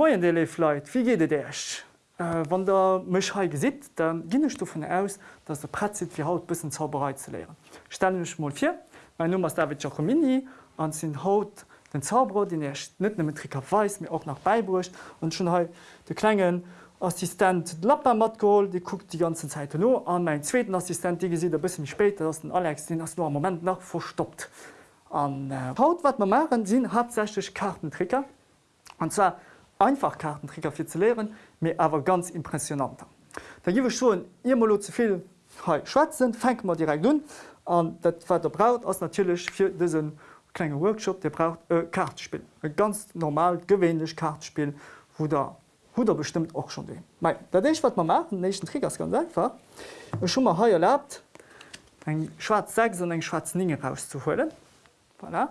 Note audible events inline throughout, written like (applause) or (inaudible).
Moien Dele Fleit, wie geht Dich? Äh, wann der mech ha gesit, dann ginnech du vun aus, dats der si fir haut bisssen Zauberei ze leeren. Stellench mal fir, Mein Nummer ist David Giacomini an sinn haut den Zauberer, den er net mit Tricker weis, mir auch nach Beiburcht und schon ha de klengen Assistent Lapper matgol, die guckt die ganze Zeit no an mein zweiten Assistent, die gesieht bis mich später dass den Alex den as nur am moment nach verstoppt. An äh, Haut wat man machen hat 60 Kartentricker und zwar einfach Kartentricker fir zu lehren, mir aber ganz impressionanter. Da giwe schon immer zuviel Schwarzen fängt man direkt nun an dat wat der braut ass natürlich fir diesen kleine Workshop der braucht e Kartspiel. E ganz normal gewöhnlich Kartspiel, wo der hu er bestimmt auch schon de. Dat ich wat man machen nächsten Triggers ganz einfach schon mal heuer erlaubt eng schwarz sechs und eng schwarz Ninge rauszuholen. Voilà.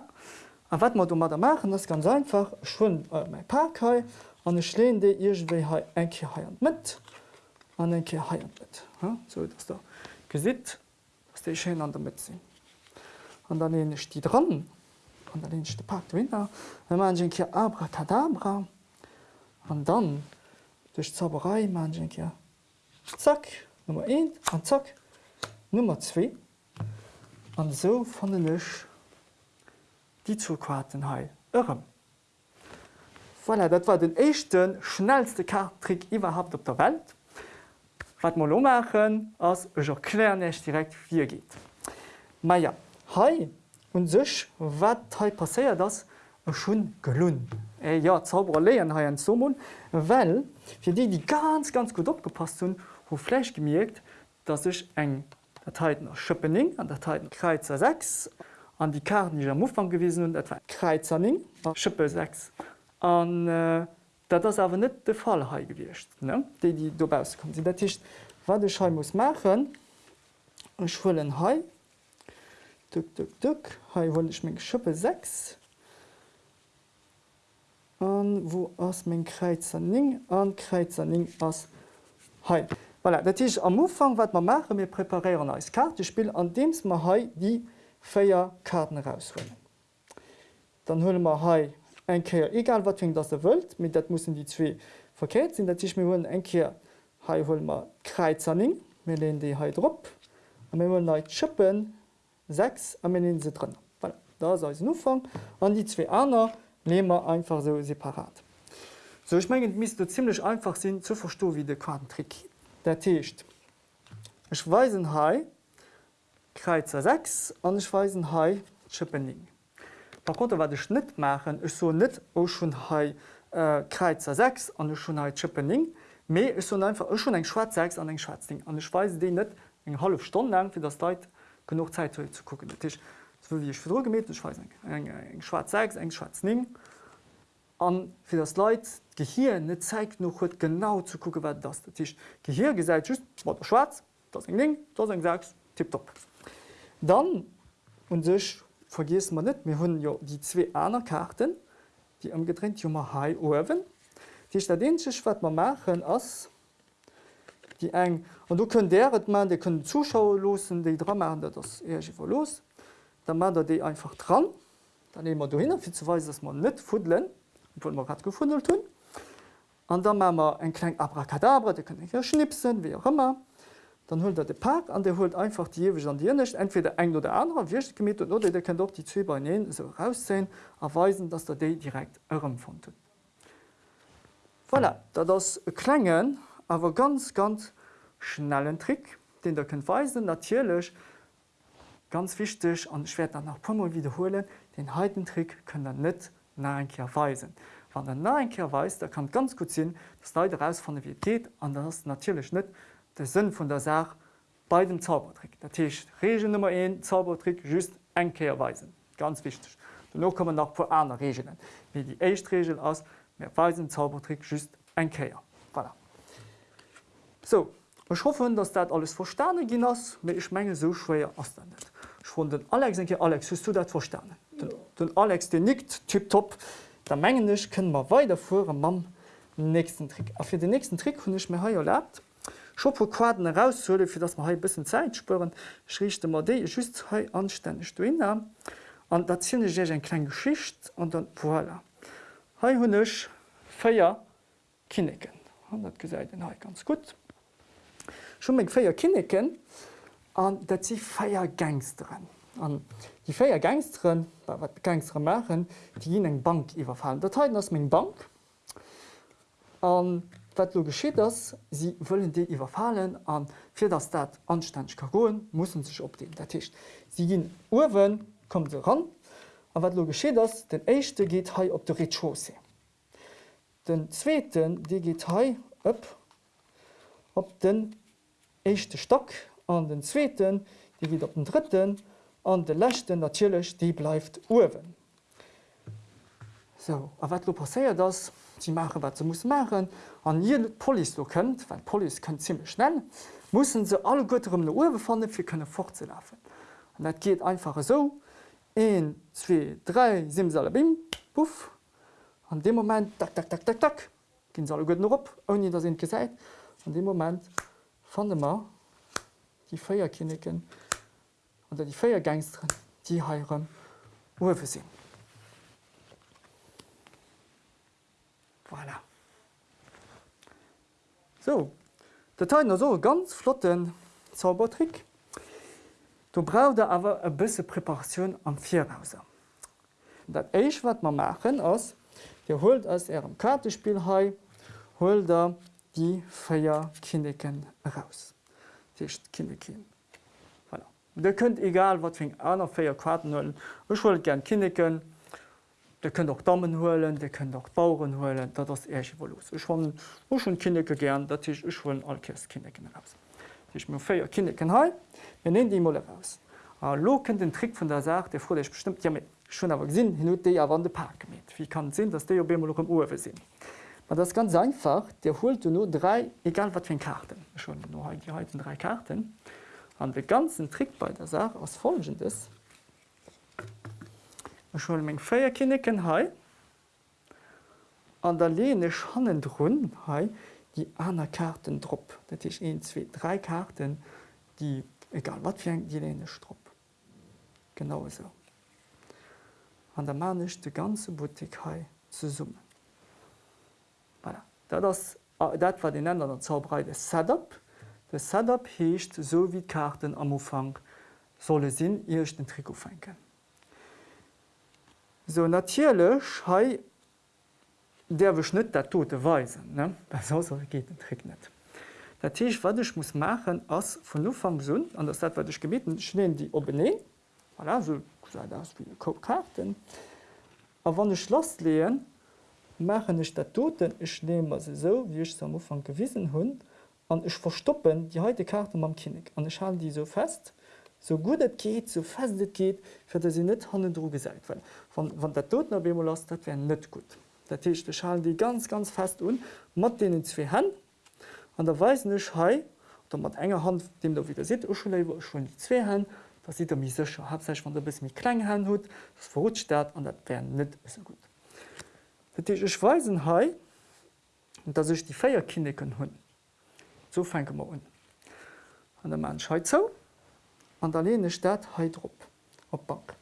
Man du mal da machen, das ganz einfach. Schon äh, mein Park an e schleen de Iwe ha enke haiert mit. An enke haiert mit. So dats der gesit ass déi Schein an der mit sinn. An dann ennech die dran. An der de Park Winter, man ki abra kadabra an dann duch Zauberei manke Zack Nummer 1 an zack Nummer 2 an so fan den Lech die zuquaten heil ëm. Voilà, dat war den echten schnellste Kartrick überhaupt op der Welt. Wat mal machen ass erklärench direkt wie geht. Maja Hai und sech wat passeiert das schon gelun. E ja Zauberer leen ha en Somon, Well fir die die ganz ganz gut opgepasst hun, wo Fläch gemerkt, dat sech eng Dateiten aus Schëppening an Dateiten Kreizer 6 an die Karten die am Mufang gewesen und etwa Kreizerning Schippe 6 an äh, dat das awer net de Fall ha gewircht déi die dobaukom. Dat Tischcht wat de Schei muss machen schwllen hai ha wollech még Schuppe 6 an wo ass még Kreizerning an Kreizerning ass hai. Voilà, dat is am Ufang wat man mache mir preparieren als Kartespiel an dems ma hai die Féier Karten rausholen. Dann hulle ma hai engkeer egal wat dat er wëlt, mit dat muss die zwee verkeet sinn, dat ich mir hunn engkeer ha ma kreizerning, me le de ha drop, hun ne Chippen 6 am se drin. Voilà. Da se Ufang an die zwee aner lemer einfach so separat. So ich menggen mis du ziemlich einfach sinn zu versto wie de Kartentrick der techt. Ech weisen hai Kreizer 6 an ich weisen hai Chippening. Par konnte wat de Schnitt machen is so net o schon ha äh, Kreizer 6 an schon ha Chippening. Me is so einfach schon eng Schwarz 6 an eng Schwarzing. an Schweise de net eng half Stunde lang fir das Deit genug Zeit zu gucken. Tisch wie ich für gemet eng eng Schwarz 6 eng Schwarzning. an fir das Leiit Gehir net zeigt noch huet genau zu gucken wat das Tisch. Gehir ge seit just war Schwarz, das eng Ning, das eng sagst tipp top. Dann und sech vergis man net mir hunn jo die zwe aner Karten, die am getrennt Jommer Hai owen. Die stadch wat man machen ass die eng und du könnt deret man de können Zuschauer losen, die dra machen das ver los. Da man der de einfach dran, dann immer du hin fir zuweis, dass man net fudlen man hat gefundelt tun. Und dann ma wir en klein Abracadabra, die können hier schnipsen, wie auch immer dann holt er de Park an der holt einfach die jewe an dir nicht entweder eng oder andere wie gemet oder der kann doch die zwei bei so raussehen erweisen dass der D direkt eurem von voilà, da das klengen aber ganz ganz schnellen Trick den der könnt weisen. Natürlich ganz wichtig an schwer dann nach Pummel wiederholen den heiten Trick können dann net nachkehr weisen. Wann der nachkehr weiß da kann ganz gut sinn das Leute raus von der Vität an das natürlich nicht der Sinn von der Sache bei dem Zaubertrick. Der Tisch Regel Nummer 1 Zaubertrick just enkehrweisen. ganz wichtig. Danach kommen noch vor andere Regeln. wie die Echtregel aus mehr weisen Zaubertrick just enkehr. Voilà. So ich hoffe, dass das alles verstanden hast, mir ich menge so schwer auslandet. Ich fand den Alex denke Alex hast du das verstanden? Ja. Den, Alex den nickt tipp top, der Mengen nicht können wir weiterführen am nächsten Trick. Auf für den nächsten Trick habe ich mir hier erlaubt, Scho po Quaden heraushole, fir dats ma ha bisssen Zeit spëren, schrichte mat dé just ha anständig du hin an dat zinne sech en klein Geschicht an dann voilà. Hei hunnech féier Kinneken. dat gesäit den ha ganz gut. Schon még féier Kinneken an dat sie feier Gangsteren. An die féier Gangsteren wat Gangstre machen, die hin eng Bank iwwerfallen. Dat ass még Bank an wat lo geschieet ass, sie wëllen de iwwerfallen an fir das dat anstäg kagoen muss sech op den Datcht. Sie ginn Uwen kom se ran, a wat lo geschieet ass, den Eischchte geht hei op de Rechose. Den Zzweten de geht hei op op den echte Stock an den Zzweten, die geht op den dritten an de lächten natierlech die bleifft Uwen. So, a wat lo passéiert das? Sie machen wat ze muss machen an je Poli so könnt, weil Poli könnt ziemlich schnell, muss se alle Götterem de Uwe fannnen fir könne fortzulaufen. dat geht einfach so 1, 2, 3 Simsal bim puff an dem moment tak, tak, tak, tak, tak, gin alle Götten op on da sind gesäit an dem moment fan immer die Feierkinniken oder die Feiergangstren die heieren Uwe sinn. Voilà. So Dat so ganz flotten Zaubertrick. Du brauch da awer e bësse Präparationun am Vierhauser. Dat Eich wat man machen ass, Dir holt ass er am Kartespiel hei, hol da die Féier Kinneken raus. Dicht Kindekin. Voilà. Di könntnt egal wat ving aner Féier Karten hullen. Ech wollt gern Kinneken, der können auch Dammmen holen, der können auch Bauuren holen, da das er los. Ich schon schon Kinder gern, dat ich ich wollen allkes Kinder raus. Ich mir feier Kinder he, wir nehmen die Molle raus. Lo kennt den Trick von der Sache, der froh ich bestimmt ja mit schon aber gesinn hin de ja wann de Park mit. Wie kann sinn, dass der im Uwe sinn. Aber das ist ganz einfach, der holt nur drei egal wat für Karten schon nur die drei Karten. an den ganzen Trick bei der Sache aus folgendes schon még Féierkinneken hai an der lene Schannen runn hai die aner Karten drop. Dat ich een zwe drei Karten die egal wat fir die lene Strupp. Genau so. An der manch de ganze Boutik hai ze summen. Voilà. Das, dat war den Länder der Zauberei des Setup. De Setup heescht so wie Karten am Ufang solle sinn ihrch den Triko fenken. So natierlech hei derwech net der tote weisen geht den Trick net. Dat Teech watch muss machen vun Ufang sun an der dat watch gebeten schneen die opne Karten. A wann ech Schloss leen, machen ech der toten ich nehme se so wie ich am Ufang gewissen hunn an ich verstoppen die heute Karte am Kinig an ich ha die so fest, so gut et geht, so fest et geht, fir dat se net hannen dro gesäit. Wann der toten a Bemo las, dat wär net gut. Dat Techte schalen die ganz ganz fest un, mat de zwe hen, an der weisennech hei, mat enger Hand dem der wieder sit Uschelewer schon die zwee hen, da sieht er mi secher hat sech van der bis mi kleng hen hut, das verrutscht dat an dat wär net so gut. Dat ich weisen hei, dat sech die Féierkinneken hunn. So fenke ma un. An der man scheit zo. So an der lene Stadt Heidrup op Bank.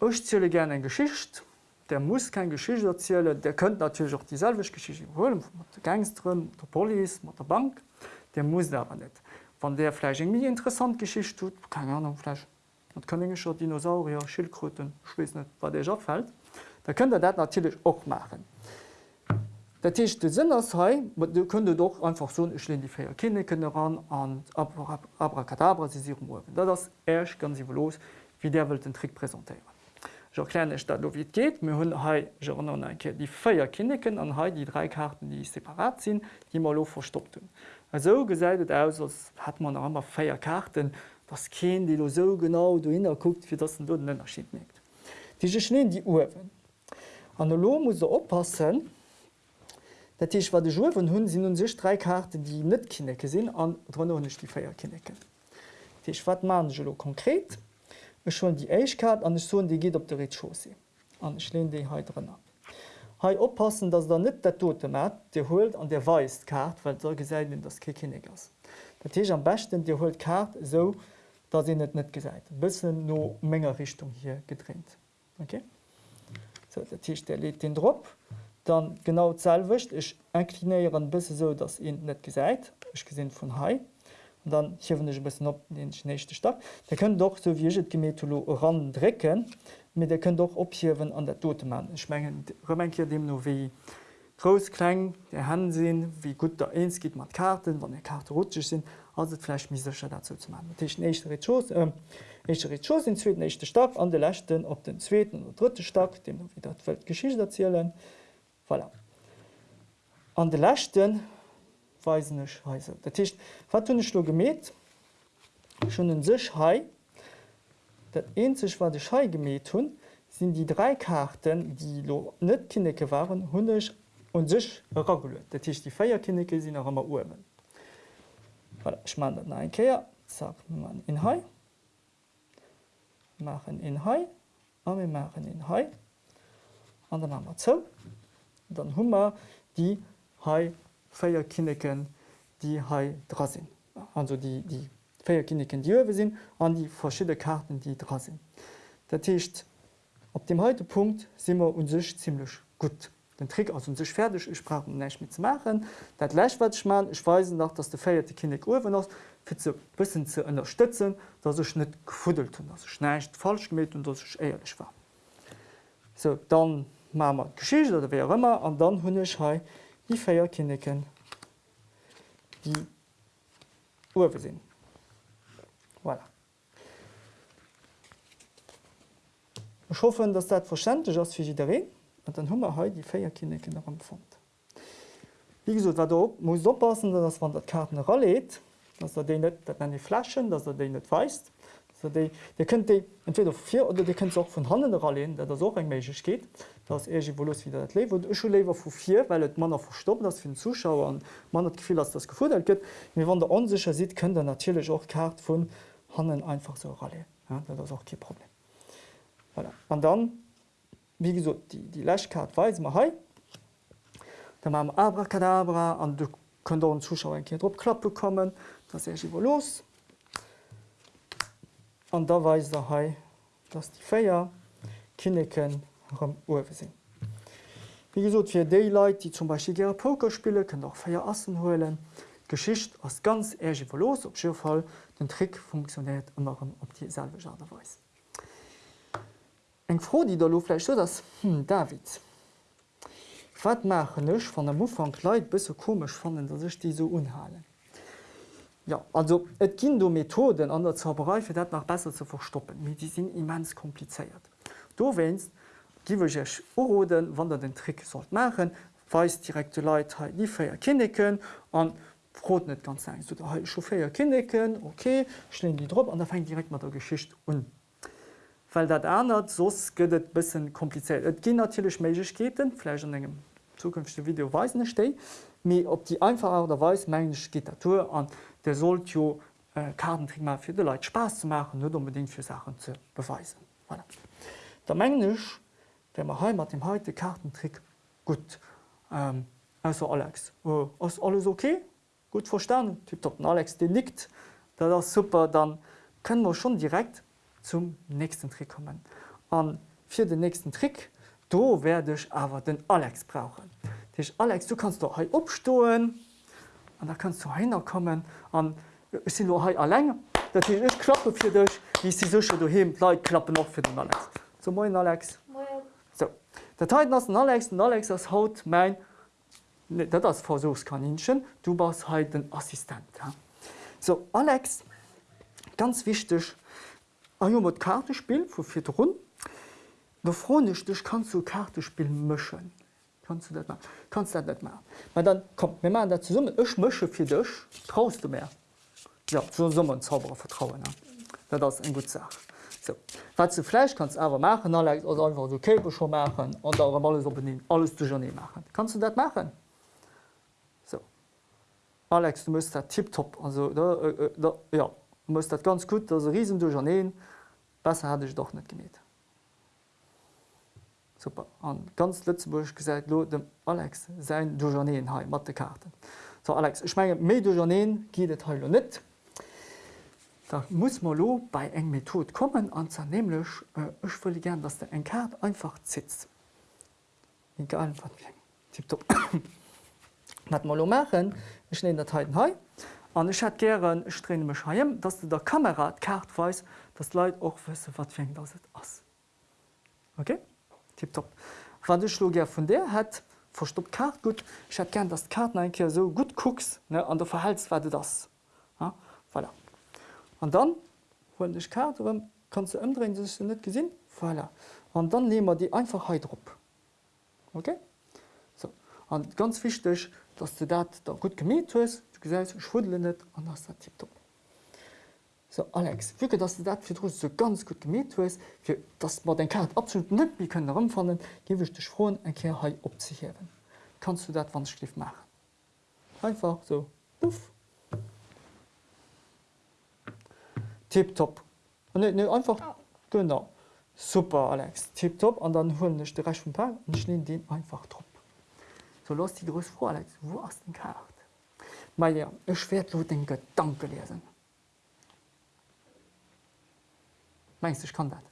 Ech ziele gerne en Geschicht, der muss kein Geschicht erziele, der könnt natürlich auch dieselvech Geschichte holen der Gangstrm, der Poli, mat der Bank, der muss aber net. Van der Fleisch eng mir interessant Geschicht tut, keine Ahnung Fleisch. Dat kann schon Dinosaurier, Schildkröten, schwi net, wat der abfällt, da könnt er dat natürlich auch machen. Dat Tisch de Sinn ass hei, du kënne doch einfach so ich die Féier Kinder kënne ran an Abracadabra se mowen. Dat ass Äsch ganz iw los, wie der wild den Trick präsentéieren. Kleinech dat lo wie geht, mir hunn hei enke die Féier Kinneken an hai die drei Karten, die separat sinn, die mal lo verstoppt hun. Also gesäidet aus ass hat man ammer Féier Karten, was ken die so genau du hinnner guckt, fir dat du den erschiet net. Diese schneen die Uwen. An lo muss er oppassen, Dat Tisch war de Jo von hunn sinn sech drei Karten, die net kinnecke sinn an nicht die Feier kinnecke. Tech wat man lo konkret schon die Eichkarte an die geht op der Rechose an le de he drinnner. Hei oppassen, dats der net der tote mat Di holt an der weist kart, weil so gesäit in das Kikinnegers. Dat Tech am besten Di holt kart so dat sie net net gesäit. bisssen no méger Richtung hier getrennt. Okay? So, der Tisch der lädt den Dr dann genau zahlwicht ich inklineieren bis so dass ihn net gesagt ich gesinn von Hai. Und dann hier ich bis op den nächste Stadt. Der können doch so wie Gemetolo ran drecken mit der können doch ophiwen an der tote Mann. Schmengen hier dem nur wie großklein der Hand sehen wie gut der eins geht man Karten wann der Karte rutschig sind. Also vielleicht mis dazu zu machen. Nächste ähm, in zweiten nächste Stadt an der letzten op den zweiten oder dritte Stadt dem wieder Geschichte erzählen voilà. an der letzten weisen der Tisch wat du gemäht schon in sich hai. Dat sich war de Schei gemäht hun sind die drei Karten die lo net kinneke waren hunisch und sich reguliert der Tisch die Feierkinneke sind noch immer urmen voilà. ich mein, ein sagt man in hai. Machen in hai wir machen in hai. An dann haben zo dann hummer die hai feierkinneken die hai dra sind. Also die die feierkinneken die wir sind an die verschiedene karten die dra sind. Der Tisch op dem heute Punkt sind wir uns ziemlich gut. Den Trick aus sich fertig ich sprach nicht mit zu machen. Dat leicht wat ich man ich weise nach dass der feierte kind Uwe noch zu bisschen zu unterstützen dass ich nicht gefudelt und das schneicht falsch gemäht und dass ich ehrlich war. So dann Mamer Geschicht oder wé ëmmer an dann hunnech hei die Féier kinneken die Uwe sinn. Voilà. Ich hoffen, dass dat verständlich ass fir deré an dann hummer he die Féier kinneken amfund. Wie gesot wat op muss oppassen, dats wann dat Karten rollet, dats er de net dat an die Flaschen, dats er de net weist könnt entweder vier oder die könnt auch von Handen rallen, der das auch eng meich geht, dass er Volus wieder dat lewe lewer vu vier, weil et man verstoppen das für den Zuschauer an man hat gefühl, dass das gefordert gibt. wie wann der unsicher sieht, können der natürlich auch Kart von Hannen einfach so ralle. Ja, das auch kein Problem. Voilà. Und dann wie gesagt, die, die Lächkart weis ma hei. Da ma Abrakadabra an du könnt den Zuschauer en Kind opklapp bekommen, dat er iwwer los. An da weis der hei, dats die Féier Kinneken am Uwe sinn. Wie gesot fir Daylight, die zum Beispiel ger Pokerspiele können auch feier Assen holen. Geschicht ass ganz ergiwer los op Schifall den Trick funktioniert immer op die selbe Jaderweis eng froh die der lofle so dass hm, David. Wat machench van der Mufang kleit bis so komisch fannnen dat sich die so unhalen ja also et gin du Methoden an der Zauberei fir dat nach besser zu verstoppen. Mit die sind immens kompliziert. Du wennst giwech Oden wann der den Trick soll machen weist direkte Leiit die feier kindeken an Frot net ganz sein so, chauffeier kindeken okay schlen die Dr an der fängt direkt mat der Geschicht un weil dat ändert sos gëtt bisssen kompliziert. Et gi natürlich Meketen Fleisch an engem zukünftige Videoweisen ste, mir op die einfacher derweis mensch Gitatur an der sollt jo äh, Kartentrick fir de Leiit Spaß zu machen, nur unbedingt für Sachen zu beweisen. Voilà. Der Mglisch wenn man heimat dem heute Kartentrick gut ähm, also Alex oh, alles okay gut verstanden Typ Alex den nickt da das super dann können wir schon direkt zum nächsten Trick kommen. An für den nächsten Trick do werde ich aber den Alex brauchen. Alex, du kannst doch opstohlen und da kannst du hinkommen an sind allein. Dat ich klappe für dich, wie sie so du Leute klappen noch für den Alex. So moin Alex. Moin. So. Der Teil den Alex und Alex das haut mein dat das Versuchskaninchen, du warst halt den Assistent. Ja? So Alex, ganz wichtig, Ah, jo mat Kartespiel vu fir run. No chronisch dich kannst du Kartespiel mschen. Kannst du dat kannst dat net mehr. Ma dann kommt mir man dat summe Ech msche fir dech traust du mehr. Ja zu summmer Zauberer vertrauen. Ja. das en gut Sach. So. wat du Fleisch kannst aber machen alles oder einfach du Käpe schon machen und alles opnehmen alles du schon nie machen. Kannst du dat machen? So. Alex, du musst tipp top also da, äh, da, ja muss dat ganz gut dat riesen du neen besser hatte ich doch net gemet. Super an ganz Lützeburg gesagt dem Alex se Dujaneen ha mat de Karte. So Alex ich menge mé Dujaneen giet he net. Da muss man lo bei eng Method kommen an zernehmlech äh, ich will gern, dass der eng Kart einfach zitzt. Egal wat. tipptopp. (coughs) wat mal machen ich nehme Dateiten he an ich hat ich drehe mich heim dass du der Kamera kart weiß das Leid auch wissen wat fängt das ass okay tipptopp du ja von der hat verstoppt kart gut. Ich hat gern das Karten einkehr so gut gucks ne an der verhaltswerte das ja, voilà. und dann hol ich karte kannst du umdrehen das du nicht gesehen. Voilà. und dann nehmen wir die Einfachheit drauf okay? So. Und ganz wichtig dass du dat da gut gemet hues du ge schwudel net an das der tipp top so Alex wie dass du dat fir so ganz gut gemet hues fir das man den Kart absolut net wie können rumfannen gewe ich dich froh en Ker ha op sich heben kannst du dat wann schliff machen einfach so. Puff. tipp top ne, ne, einfach. Oh. genau. Super Alex. Tipp top an dann hun de recht vom Tag und schne den einfach trop so los die größ vor Alex. Wo hast den Kart Mei ja ich werd lo den Gedanke lesen meinst ich kann dat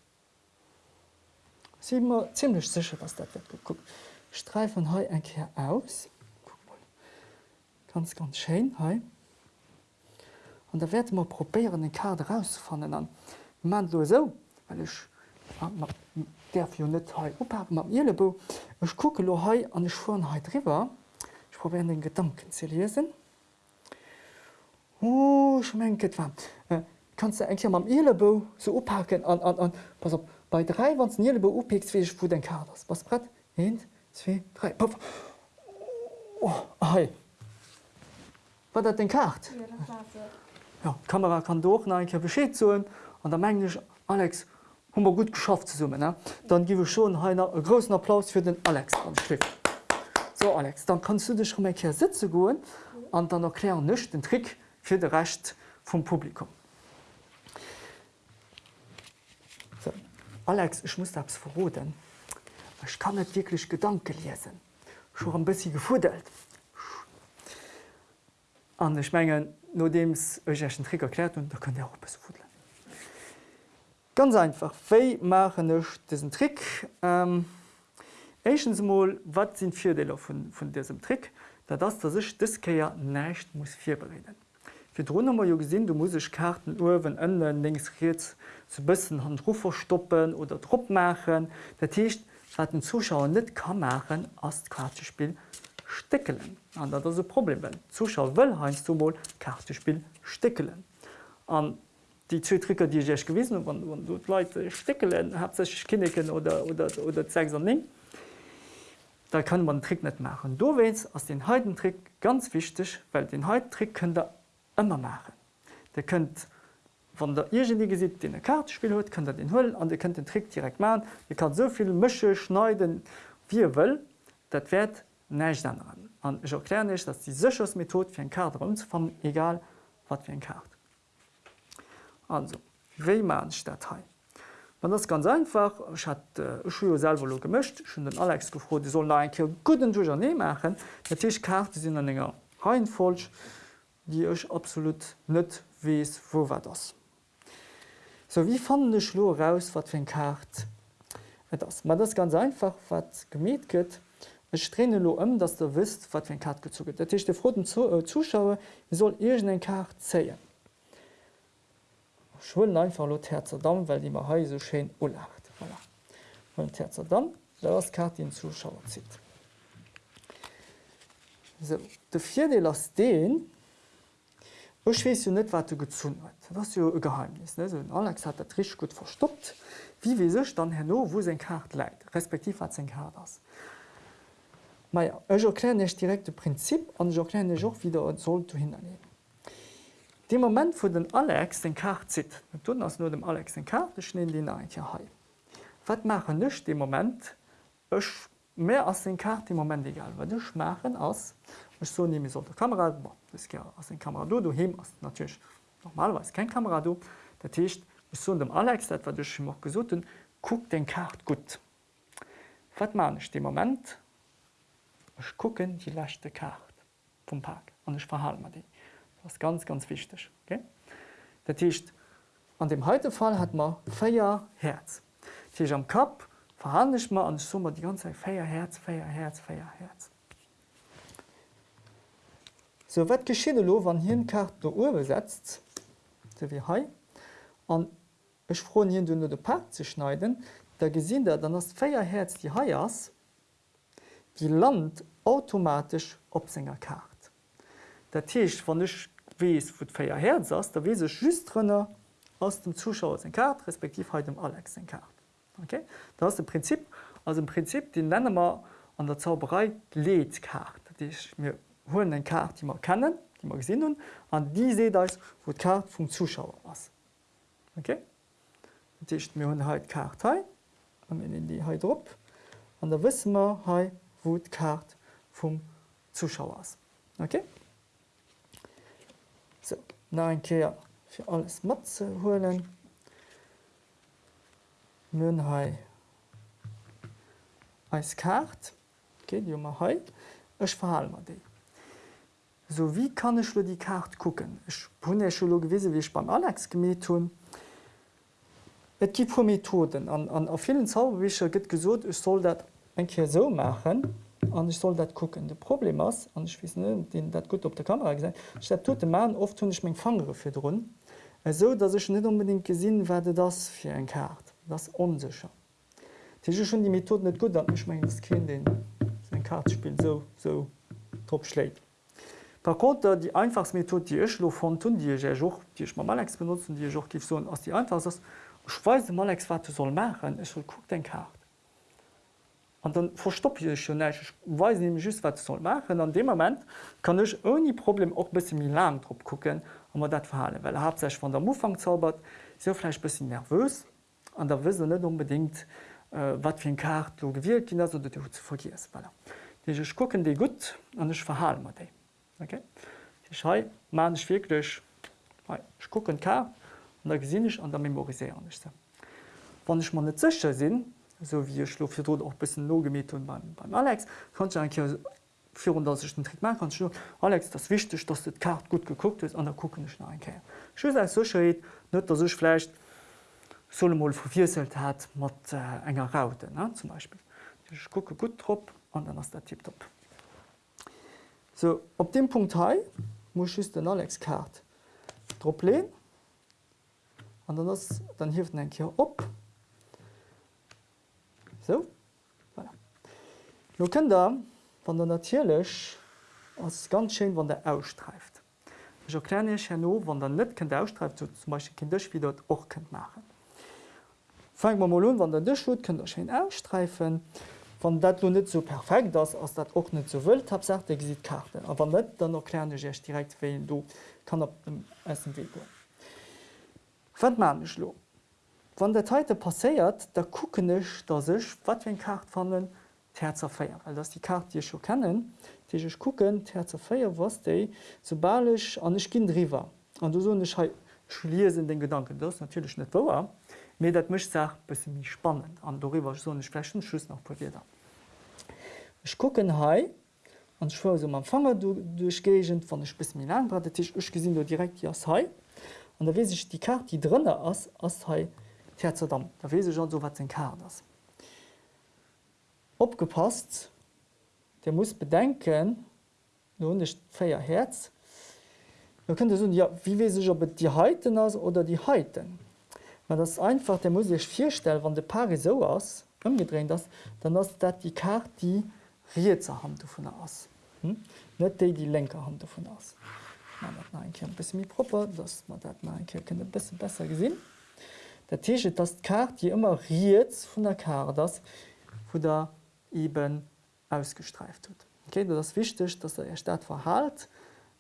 Sie immer ziemlich sicher was dat wird geguckt Streifen he einkehr aus ganz ganz schön he und da werd immer probieren den Karte rausfannen an man so weil ich derfir net op mat Ilebo. Ech kuke lo hai an de Schwheit River. Ich prob den Gedanken ze lesen. Oh, schmenket war. Äh, kannst du eng am Ilebo so oppacken an, an, an. Pass op Bei drei wann Ilebo oppiks wiech wo den Kaders. Was brett? 1, 2, 3 oh, hey. Wat dat den Kart? Ja, ja, Kamera kann doch na enke beschéet zuen an der Mengeg Alex hummer gut geschafft zu summen. Dann giwe schon heiner e großen Applaus für den Alex. So Alex, dann kannst du dich schon hier Sitze goen an dann erklären nicht den Trick für de Recht vom Publikum. Alex, ich muss abs verroden. Ich kann net wirklich Gedanke lesen. schon ein bisschen gefudelt. An ich mengen nur dems euch einen Trick erklärt und da könnt ihr auch bis fudeln. Ganz einfach Wéi machen ech diesen Trick. Ähm, Echensmol wat sind Vierdeler von, von diesem Trick, da das dass ich diskeier nächt muss vier bereden. Fi runnummer jo gesinn, du muss ich Karten Uwen ënnen links jetzt zu bisssen han Rufer stoppen oder Dr machen, der Tischcht wat den Zuschauer net kann machen as Kartespiel stickelen. an dat das Problem. Zuschauer will heinz zumol Kartespiel stickelen. Und die zwei Tricker, die ich gewesen wann, wann du Leute stickelen hat sich kinneken oder, oder, oder zeig da kann man Trick nicht machen. Du willst aus den Heidentrick ganz wichtig, weil den Heidtrick könnt ihr immer machen. Der könnt von der Irgenie sieht den Kartspiel hat, könnt ihr den holen und ihr könnt den Trick direkt machen. Ihr könnt so viel Mische schneiden wie ihr will, das wird nicht ändern. Und ich erkläre nicht, dass die sicherste Methode für ein Karte umzufangen, egal was für ein Karte. Also wéi man Datei. Man das ganz einfach ich hat äh, selber gemischt schon den Alex gefro, die soll ein guten Duger ne machen Tisch karte sind an enger Reihenfolsch, die euch absolut net wees wo war das. So wie fanden de Schlo raus wat für Kart das man das ganz einfach wat gemet gëtt. Ich trenne lo um, dass du wisst, wat Kart gezogen. Der Tisch der froten äh, Zuschauer soll ir den Kart zeien. Schwllen einfach lo Herzerdam, weil die ma ha so schön ulacht voilà. Herzerdam das Karte den Zuschauer zieht. So, de vierde las den schwes du net wat du gezun hat. was ja geheimnis so, Alex hat der Trisch gut verstoppt. Wie wie sech dann herno wo se Kart leit, respektiv hat se Kar das. Meier ja, erklären nicht direkte Prinzip an erklären Joch wieder soll du hinnehmen. De moment wo den Alex den Kart zit, tun ass nur dem Alex den Karte den den ein ha. Wat machen nech de moment ech mehr as den Kart im moment egal, wat duch machen ass so ne so der Kamera as den Kamera du du he natürlich normalweis kein Kamera du der Techt so dem Alex dat wat duch noch gesoten guck den Kart gut. Wat man ich dem moment Ech gucken die lachte Kart vom Park an ich verhalen die. Das ganz ganz wichtig. Okay? Der Tisch an dem heute Fall hat man feier Herz. Tisch am Kap verhandelt man an Summer die ganze Zeit feier Herz, feier Herz, feier Herz. So wat geschieet lo wann hi kart der Uhr besetzt wie hai an Ech fro hi du de Park ze schneiden, da gesinn der dann as Féierherz die Haiiers die Land automatisch op senger kart. Der Tisch wann ichch wiees vu d'éier herz ass, da wie se justrnner aus dem Zuschauer en Kart respektiv he dem Alex en Kart. Okay? Da ist Prinzip also im Prinzip den Ländermer an der Zauberei Lekart mir holen den Kart, die man kennen, die man gesinn hun an die se da wo Kart vum Zuschauer was. Okay? Dicht mir hun Kart in die He op an der wissen wir he wo Kart vum Zuschauers. Okay? So, na ein Keer fir alles Matze holen. Mnhai als Kart ma he Ech verhall mat déi. So wie kann lo die Kart kucken? Ech hun Schullo gewisse wie ich beim Alex gemet hun. Et gi vu Methoden an, an a vielen Zauberwicher gëtt gesot, ich soll dat enke so machen an ich soll dat gucken. De Problem ass an ich den dat gut op der Kamera gesagt. tot de Mann oft hunn ich Fangere fir run. so dat ich net unbedingt gesinn werde das fir en Kart das onsicher. Ti schon die Methode net gut, dat ich mein das Kind den sein Kartspiel so so top schlägt. Par contre die einfachsmethode die Echlo von tun die Joch Dich ma Malex benutzen die Joch gif so ass die einfach ass Schweise Malex wat du soll machen Ech soll guck den Kart. An dann verstopp ich schon nech Weise ne just wat soll machen an dem moment kann ech oni Problem och bis mir Lam trop gucken an man dat verhalen, Well er hab sech van der Mofang zaubert sefleich bis nervös an der wisse net unbedingt äh, wat fir en Kart lo gewielt hin dat du vergiss. Voilà. Dich gucken de gut an ech verhalen mat déi. Okay? ich man ich wirklich ich gucken kar an der gesinn ich an der memorisieren nicht wann ich man net sicher sinn so wie schlo fir auch bis no gemet und beim, beim Alex kann Trick machen kann Alex das wichtig dass dit kart gut geguckt ist an der gucken ich ein so net der sech vielleicht Solomol vervierselt hat mat äh, enger Raute ne, zum Beispiel. Ich gucke gut trop an dann ass der Tipp top. So op dem Punkt he muss ich den Alex Kart Dr lehn an dann, dann hilft en hier op. So voilà. Lo kann da wann der natierlech as ganz schön wann der ausstreift. Ich erkläre ich no, wann der net der ausstreift so zum Beispiel Kindch wie dort och könnt machen. Fang man mal wann der Dschut könnt der schön ausstreifen. Van dat du net so perfekt das ass dat och net so wëlt hab sagt exit Karte. Aber net dann erklärennech direkt we du kann op dem Essen we manch lo? Wann der Teite passéiert da kuckenech da sech wat wenn Kart fannnen Herzerfeier weil das die Karte die schon kennen Tischch gucken Herzerfeier was de sobalech an ichch kind river an du so nech schliersinn den Gedanken. Das natürlich net wower mir dat mischt sagt bis mich spannend. An darüber so flechen Schuss noch probiert ich gucken he an schw so man fannger du durchgegent van der bis mir lang Tisch ich gesinn du direkt ja he an da we ich die karte die drinnne ass as he Herzerdam da we schon so wat den kar das opgepasst der muss bedenken nun nicht feier herz. Man könnte so ja wie we sich ob die heiten aus oder die heiten Man das einfach der muss ich vier stellen wann de Paare so aus umgedreht das dann hast dat die Karte die Riezer Hand davon aus. Hm? net die, die Lenkerhand davon aus. Bisschen proper dass man dat bisschen besser gesinn der Tisch das Karte die immer riet von der Karte das wo da eben ausgestreift wird. Okay das wichtig dass er Stadt verhalt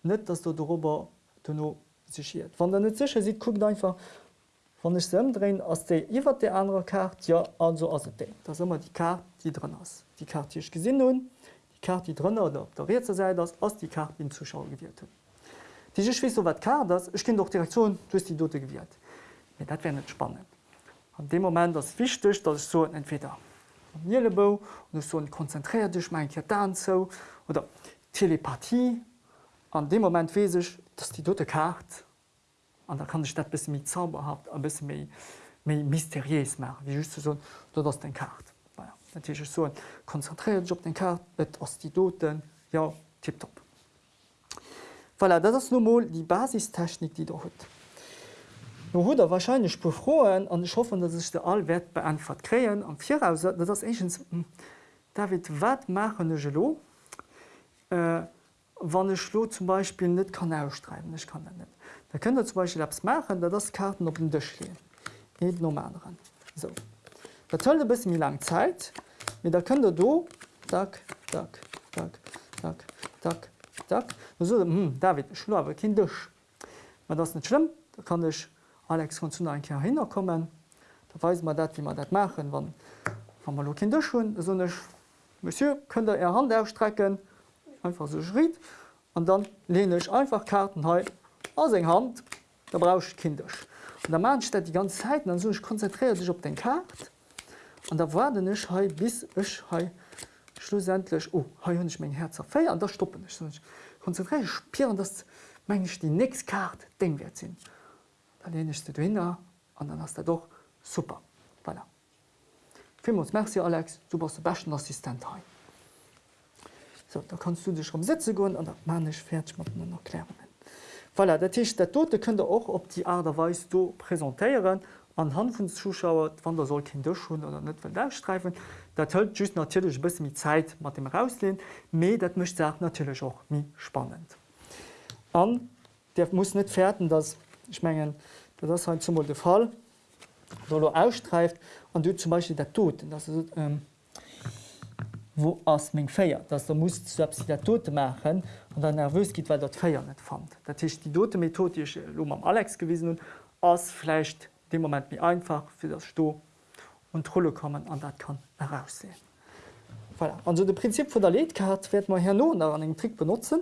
net dass du darüber du nur sichiert wann der sicher sieht guckt einfach wann ich drehen aus der iwwer der andere Karte ja also also das immer die Karte die drin ist. Die Karte ich gesinn nun die Karte die drin oder op der Rätsel sei das aus die Karte den Zuschauer gewählt diese wie so wat klar das ich kenne doch Direktion durch die Dote gewählt. Ja, dat wäre nicht spannend. An dem Moment das wichtig dass ich so entweder Mielebau und so konzentriert dich mein dann so oder Telepathie. An dem Moment we ich dass die dote Karte an da kann ich dat bis mi zauberhaft a bis méi méi mysteries machen wie just so dat ass den Kart ja, so konzentriert Job den Kart et ass die Doten ja tipp top. Voilà, dat ass normal die Basistechnik die der huet. No hu er wahrscheinlich befroen an ich hoffe, dat ich all Wert beantwort kreien am vier dat das egens David wat machen gelo äh, wann ich schlo zum Beispiel net kann ausstreiben ich kann net. Da könnt ihr zum Beispiel abs machen, da das Karten op den Dich lehen normal ran. So. Da toll bis mir lang Zeit mit da könnt ihr do tak, tak, tak, tak, tak, tak. So, hm, David schlo kind Dich. das nicht schlimm, da kann ich Alex von zu ein Ker hinkommen. Da weiß man dat wie man dat machen wann, wann man kind schon so nicht, Monsieur könnt ihr er Hand ausstrecken, einfach so schritt und dann lehne ich einfach Karten he aus eng Hand, da brauch ich kindisch. Und der Mann steht die ganze Zeit dann so ich konzentriere sich auf den Kart und da war ich he bis ich he schlussendlich oh, hun ich mein Herz fe an da stoppen ich, ich konzentriere ich spieren das mein ich die nächste Karte den wert sind. Da lehne ich du hin und dann hast er doch super. Voilà. Vielmals merci Alex, du warst der besten Assistent he. So, da kannst du dich umsetzen gehen und man ich fertig mit den Erklärungen. Voilà, Tisch der Tote könnt ihr auch auf die Art und Weise du präsentieren anhand von Zuschauern, wann der soll Kinder schon oder nicht wenn der streifen. Das hält just natürlich ein bisschen mit Zeit mit dem rauslehnen, aber das möchte auch natürlich auch mir spannend. Und der muss nicht fertig, dass ich meine, das ist halt zum Beispiel der Fall, du ausstreift und du zum Beispiel der Tod, das ist, ähm, wo ass még féier, dats der muss selbst der tote machen an der nervwes giet, weil dat Féier net fand. Dat hicht die dote methodische Lo am Alex gewiesen hun ass flecht de moment mir einfach fir das Sto und trolle kommen an dat kann heraussehen. Voilà. Also de Prinzip vu der Leedkart werd man her no an eng Trick benutzen.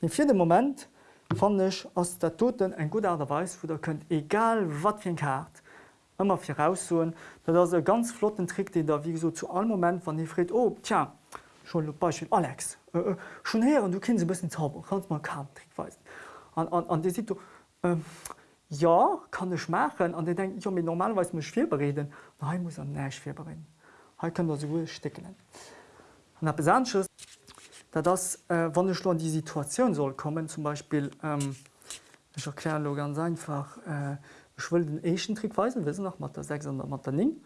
Den vierte Moment fannech ass der toten eng gut Aderweis, wo der könnt egal wat wie Kart, immer fir raussuen, dat ass e ganz flotten Trick, den der wie so zu all moment wann iréet op oh, tja schon Beispiel Alex äh, äh, schon her du kind se bisssen zauber kannst mal kam trickweisen. an Di si du äh, ja kann ech machen an denk ich mir normalweis mech fir bereden na muss an neich fir bereden. Ha kann der se stecken. An der besanches dat das äh, wann schon die Situation soll kommen zum Beispiel ähm, ich erkläre ganz einfach äh, ich will den Echen Trickweisen wissen nach mat der 6 mat der Ning.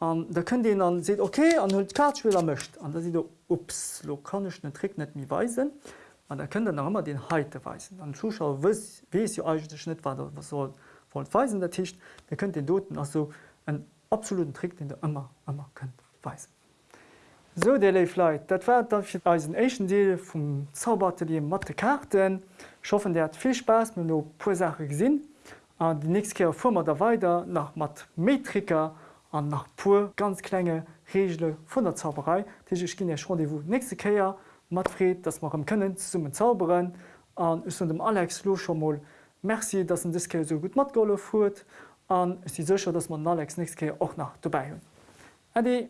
Um, da könnt den dann se okay an hue Kartspieler mcht an da si ups lo kann ich den Trick net mi weisen an der könnt noch immer den Heite weisen. An Zuschauer wie ja eigentlich Schnitt war was soll weisen der Tisch der könnt den doten also einen absoluten Trick den der immer immer könnt weisen. So Flight dat war als Asian Deel vum Zaubertelier Matte Karten schaffen der hat viel Spaß mit no pursache gesinn an die nächst Keer vummer der weider nach Mathmetriker an nach pur ganz klenge Regelle vun der Zauberei, Dich ich ginn ja schon de wo nächste Käier matréet, dats mar am kënnen summen zauberen an us dem Alex Lo schon moll Merci, dats en Diske so gut mat golle fuert an si secher, dats man Alex nächste Käier och nach dabei hunn. Adi!